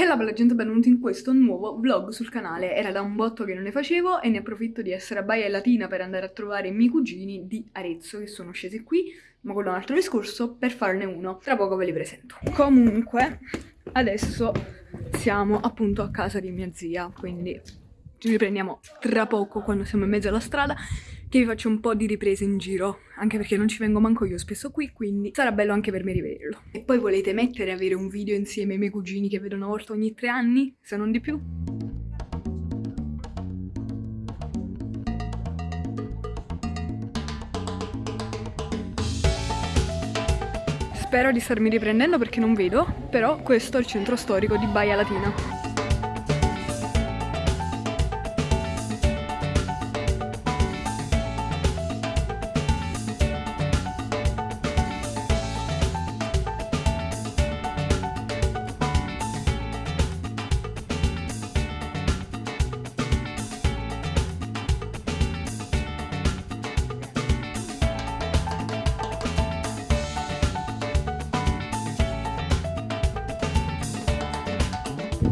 E la bella gente, benvenuti in questo nuovo vlog sul canale. Era da un botto che non ne facevo e ne approfitto di essere a Baia Latina per andare a trovare i miei cugini di Arezzo che sono scesi qui, ma è un altro discorso, per farne uno. Tra poco ve li presento. Comunque, adesso siamo appunto a casa di mia zia, quindi ci riprendiamo tra poco quando siamo in mezzo alla strada che vi faccio un po' di riprese in giro, anche perché non ci vengo manco io spesso qui, quindi sarà bello anche per me rivederlo. E poi volete mettere avere un video insieme ai miei cugini che vedo una volta ogni tre anni, se non di più? Spero di starmi riprendendo perché non vedo, però questo è il centro storico di Baia Latina.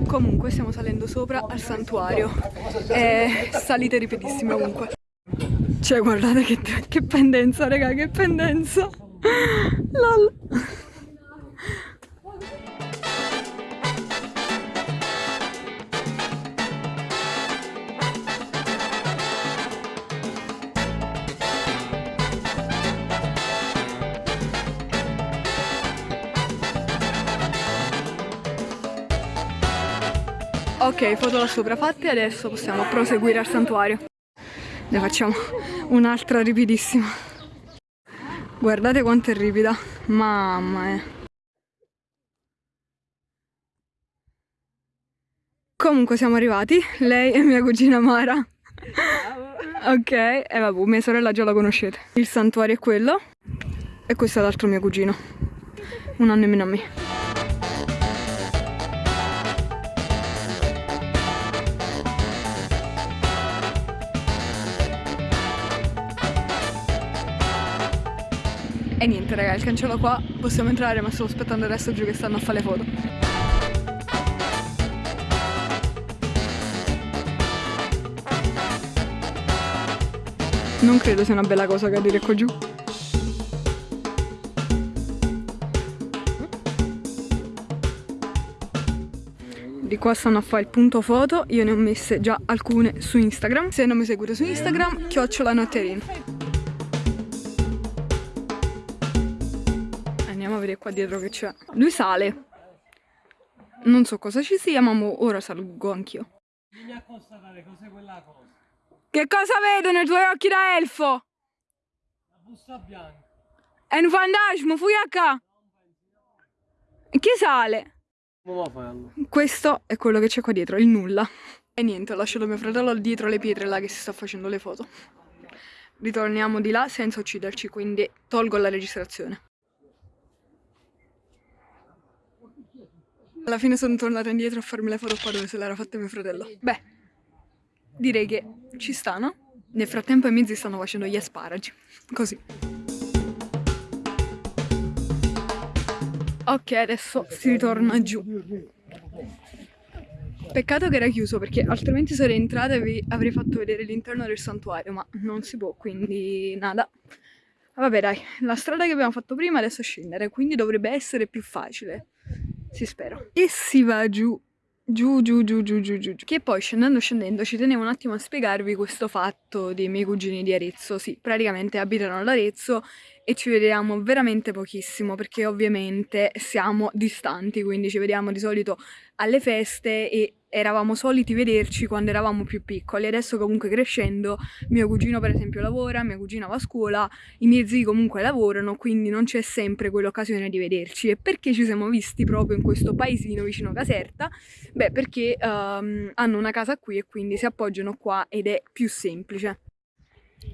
Comunque stiamo salendo sopra al santuario. È salite ripetissime ovunque. Cioè guardate che, che pendenza raga, che pendenza. Lol. Ok, foto da sopra fatte, adesso possiamo proseguire al santuario. Ne facciamo un'altra ripidissima. Guardate quanto è ripida, mamma mia. Comunque siamo arrivati, lei e mia cugina Mara. ok, e vabbè, mia sorella già la conoscete. Il santuario è quello, e questo è l'altro mio cugino, un anno e meno a me. E niente raga, il cancello qua, possiamo entrare ma sto aspettando resto giù che stanno a fare le foto. Non credo sia una bella cosa cadere qua giù. Di qua stanno a fare il punto foto, io ne ho messe già alcune su Instagram. Se non mi seguite su Instagram, chiocciola notterino. Vedere qua dietro che c'è. Lui sale. Non so cosa ci sia, ma ora salgo anch'io. Vieni a constatare cos'è quella cosa. Che cosa vedo nei tuoi occhi da elfo? La busta bianca. È un fantasma, fui a qua. Chi sale? Questo è quello che c'è qua dietro, il nulla. E niente, ho lasciato mio fratello dietro le pietre là che si sta facendo le foto. Ritorniamo di là senza ucciderci, quindi tolgo la registrazione. Alla fine sono tornata indietro a farmi le foto qua dove se l'era fatta mio fratello. Beh, direi che ci stanno. Nel frattempo i mezzi stanno facendo gli asparagi. Così. Ok, adesso si ritorna giù. Peccato che era chiuso perché altrimenti sarei entrata e vi avrei fatto vedere l'interno del santuario, ma non si può, quindi nada. Vabbè dai, la strada che abbiamo fatto prima adesso scendere, quindi dovrebbe essere più facile si spera. E si va giù, giù, giù, giù, giù, giù, giù. Che poi scendendo, scendendo, ci tenevo un attimo a spiegarvi questo fatto dei miei cugini di Arezzo. Sì, praticamente abitano ad Arezzo e ci vediamo veramente pochissimo perché ovviamente siamo distanti, quindi ci vediamo di solito alle feste e eravamo soliti vederci quando eravamo più piccoli, adesso comunque crescendo mio cugino per esempio lavora, mia cugina va a scuola, i miei zii comunque lavorano, quindi non c'è sempre quell'occasione di vederci. E perché ci siamo visti proprio in questo paesino vicino Caserta? Beh, perché um, hanno una casa qui e quindi si appoggiano qua ed è più semplice.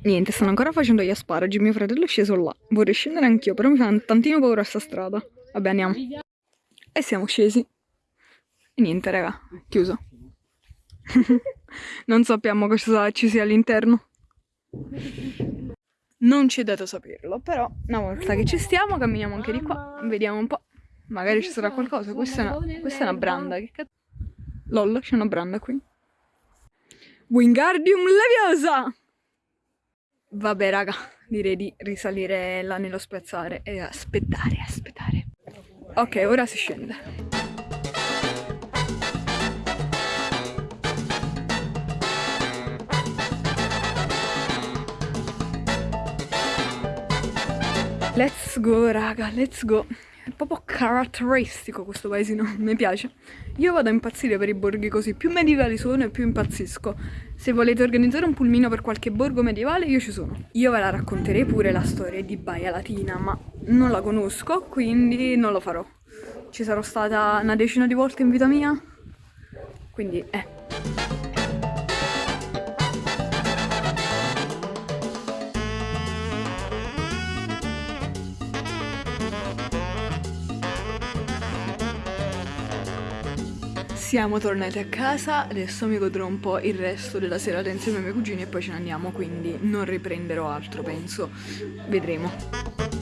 Niente, stanno ancora facendo gli asparagi, mio fratello è sceso là. Vorrei scendere anch'io, però mi fa un tantino paura sta strada. Vabbè, andiamo. E siamo scesi. E niente, raga, chiuso. non sappiamo cosa ci sia all'interno. Non ci è dato saperlo, però una volta che ci stiamo camminiamo anche di qua, vediamo un po'. Magari ci sarà qualcosa. Questa è una, questa è una branda, che cazzo. LOL, c'è una branda qui. Wingardium Leviosa! Vabbè raga, direi di risalire là nello spezzare e aspettare, aspettare. Ok, ora si scende. Let's go raga, let's go. È proprio caratteristico questo paesino, mi piace. Io vado a impazzire per i borghi così, più medievali sono e più impazzisco. Se volete organizzare un pulmino per qualche borgo medievale, io ci sono. Io ve la racconterei pure la storia di Baia Latina, ma non la conosco, quindi non lo farò. Ci sarò stata una decina di volte in vita mia, quindi eh. Siamo tornati a casa, adesso mi godrò un po' il resto della serata insieme ai miei cugini e poi ce ne andiamo, quindi non riprenderò altro, penso. Vedremo.